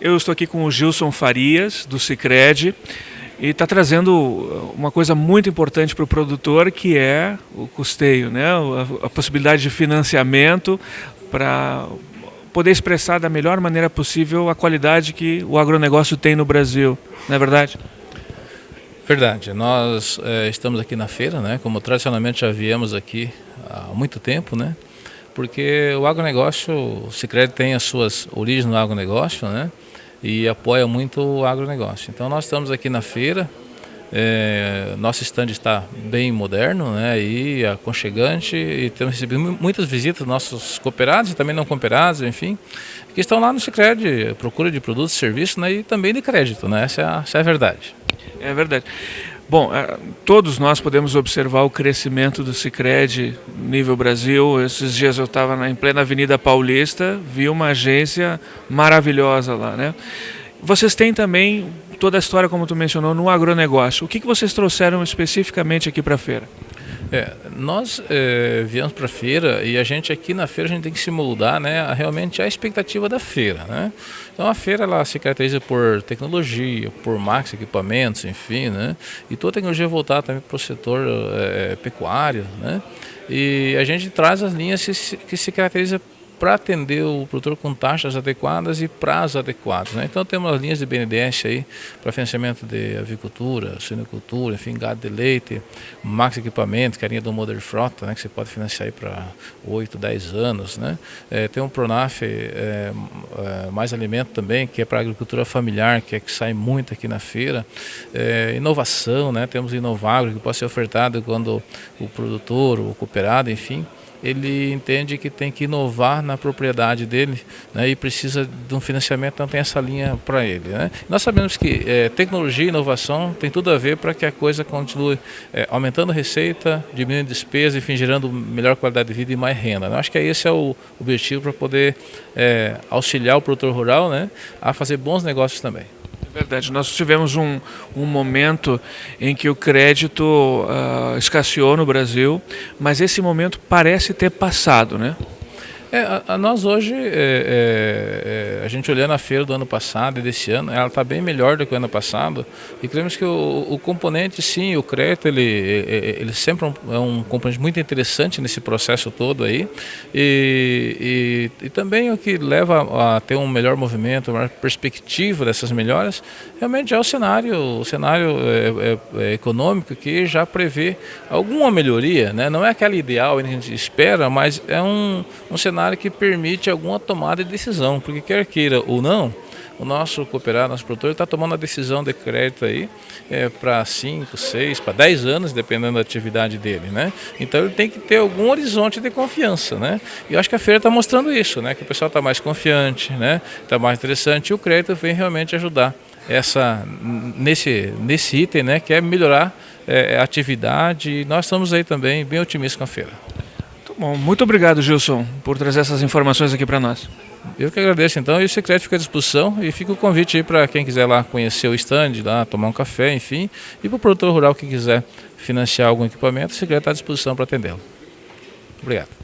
Eu estou aqui com o Gilson Farias, do Cicred, e está trazendo uma coisa muito importante para o produtor, que é o custeio, né? a, a possibilidade de financiamento para poder expressar da melhor maneira possível a qualidade que o agronegócio tem no Brasil, não é verdade? Verdade. Nós é, estamos aqui na feira, né? como tradicionalmente já viemos aqui há muito tempo, né? porque o agronegócio, o Cicred tem as suas origens no agronegócio, né? E apoia muito o agronegócio. Então nós estamos aqui na feira, é, nosso stand está bem moderno né, e aconchegante e temos recebido muitas visitas dos nossos cooperados e também não cooperados, enfim, que estão lá no Cicred, procura de produtos serviços né, e também de crédito, né, essa, é a, essa é a verdade. É verdade. Bom, é, todos nós podemos observar o crescimento do Cicred nível Brasil. Esses dias eu estava em plena Avenida Paulista, vi uma agência maravilhosa lá, né? Vocês têm também toda a história, como tu mencionou, no agronegócio. O que, que vocês trouxeram especificamente aqui para a feira? É, nós é, viemos para a feira e a gente aqui na feira a gente tem que se moldar né, a, realmente a expectativa da feira. Né? Então a feira ela se caracteriza por tecnologia, por máquinas, equipamentos, enfim, né? e toda a tecnologia voltada também para o setor é, pecuário. Né? E a gente traz as linhas que se, que se caracterizam para atender o produtor com taxas adequadas e prazos adequados. Né? Então temos as linhas de BNDES aí para financiamento de avicultura, suinocultura, enfim, gado de leite, max equipamento, que é a linha do Modern Frota, né, que você pode financiar para 8, 10 anos. Né? É, tem um Pronaf é, é, Mais Alimento também, que é para agricultura familiar, que é que sai muito aqui na feira. É, inovação, né? temos Inovagro, que pode ser ofertado quando o produtor, o cooperado, enfim, ele entende que tem que inovar na propriedade dele né, e precisa de um financiamento, então tem essa linha para ele. Né? Nós sabemos que é, tecnologia e inovação tem tudo a ver para que a coisa continue é, aumentando receita, diminuindo despesa, enfim, gerando melhor qualidade de vida e mais renda. Né? Acho que esse é o objetivo para poder é, auxiliar o produtor rural né, a fazer bons negócios também. Verdade, nós tivemos um, um momento em que o crédito uh, escasseou no Brasil, mas esse momento parece ter passado, né? É, a, a nós hoje, é, é, é, a gente olhando a feira do ano passado e desse ano, ela está bem melhor do que o ano passado e cremos que o, o componente, sim, o crédito, ele, ele sempre é um, é um, componente muito interessante nesse processo todo aí e, e, e, também o que leva a ter um melhor movimento, uma perspectiva dessas melhoras, realmente é o cenário, o cenário é, econômico que já prevê alguma melhoria, né? não é aquela ideal que a gente espera, mas é um, um cenário cenário que permite alguma tomada de decisão, porque quer queira ou não, o nosso cooperado, nosso produtor, está tomando a decisão de crédito aí é, para 5, 6, para 10 anos, dependendo da atividade dele, né? Então ele tem que ter algum horizonte de confiança, né? E eu acho que a feira está mostrando isso, né? Que o pessoal está mais confiante, né? Está mais interessante e o crédito vem realmente ajudar essa, nesse, nesse item, né? Que é melhorar é, a atividade e nós estamos aí também bem otimistas com a feira. Bom, muito obrigado, Gilson, por trazer essas informações aqui para nós. Eu que agradeço, então, e o secreto fica à disposição e fica o convite aí para quem quiser lá conhecer o stand, lá tomar um café, enfim, e para o produtor rural que quiser financiar algum equipamento, o secreto está à disposição para atendê-lo. Obrigado.